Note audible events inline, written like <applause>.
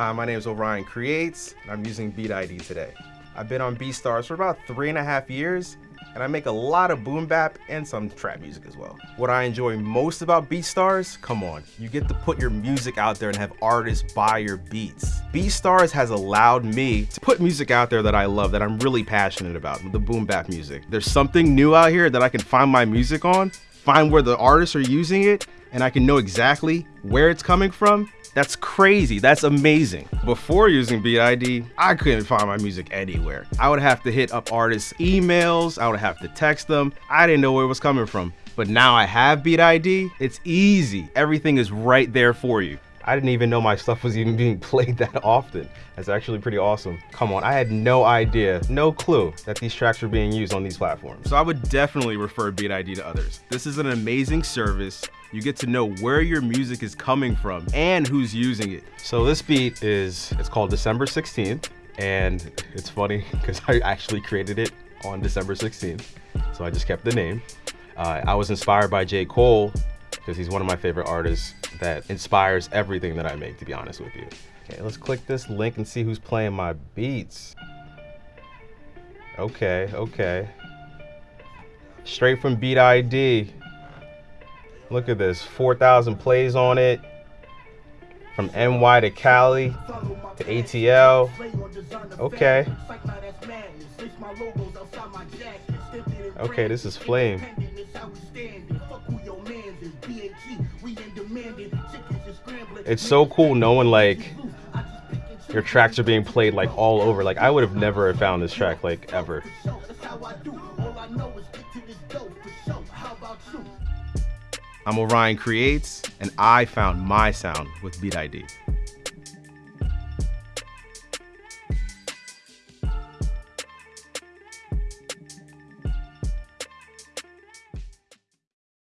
Hi, my name is Orion Creates, and I'm using Beat ID today. I've been on BeatStars for about three and a half years, and I make a lot of boom bap and some trap music as well. What I enjoy most about BeatStars, come on, you get to put your music out there and have artists buy your beats. BeatStars has allowed me to put music out there that I love, that I'm really passionate about, the boom bap music. There's something new out here that I can find my music on, find where the artists are using it, and I can know exactly where it's coming from that's crazy. That's amazing. Before using Beat ID, I couldn't find my music anywhere. I would have to hit up artists' emails. I would have to text them. I didn't know where it was coming from. But now I have Beat ID. It's easy. Everything is right there for you. I didn't even know my stuff was even being <laughs> played that often. That's actually pretty awesome. Come on, I had no idea, no clue that these tracks were being used on these platforms. So I would definitely refer Beat ID to others. This is an amazing service. You get to know where your music is coming from and who's using it. So this beat is, it's called December 16th. And it's funny <laughs> because I actually created it on December 16th. So I just kept the name. Uh, I was inspired by J. Cole because he's one of my favorite artists that inspires everything that I make, to be honest with you. Okay, let's click this link and see who's playing my beats. Okay, okay. Straight from Beat ID. Look at this, 4,000 plays on it. From NY to Cali to ATL. Okay. Okay, this is Flame. It's so cool knowing like your tracks are being played like all over. Like I would have never found this track like ever. I'm Orion Creates, and I found my sound with Beat ID.